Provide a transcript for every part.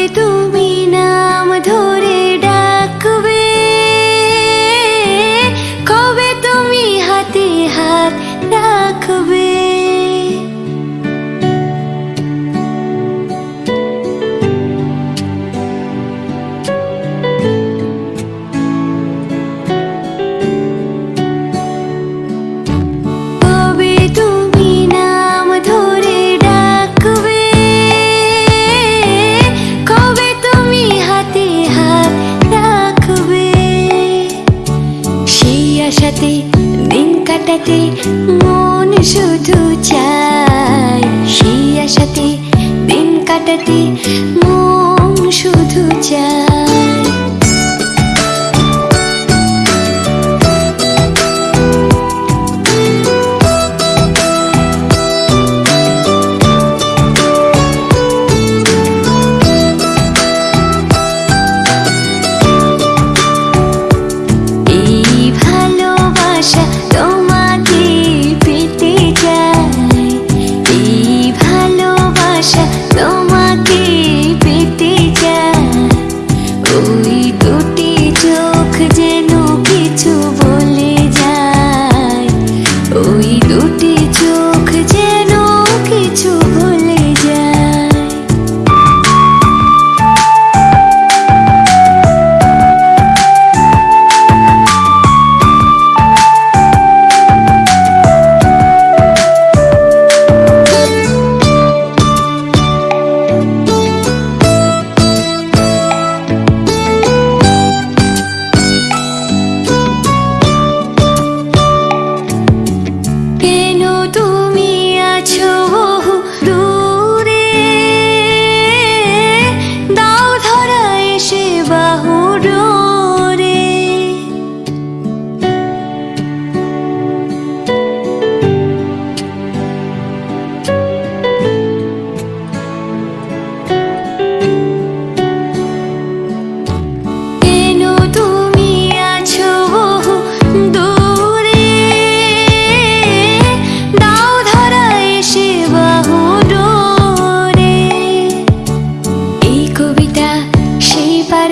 itu কাটাতে দিন কাটাতে মন শুধু চায়। সেই আশাতে দিন কাটাতে মন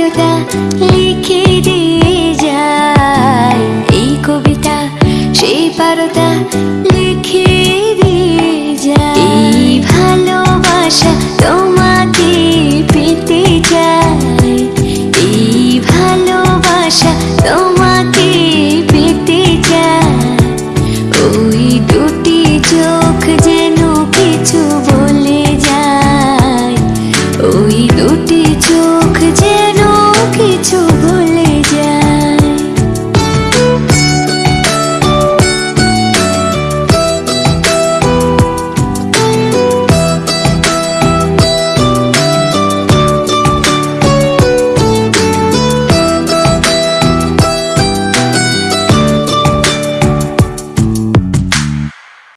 কবিতা লিখে দিয়ে যায়। এই কবিতা সেই পারতা লিখে যায়। ভালোবাসা তোমার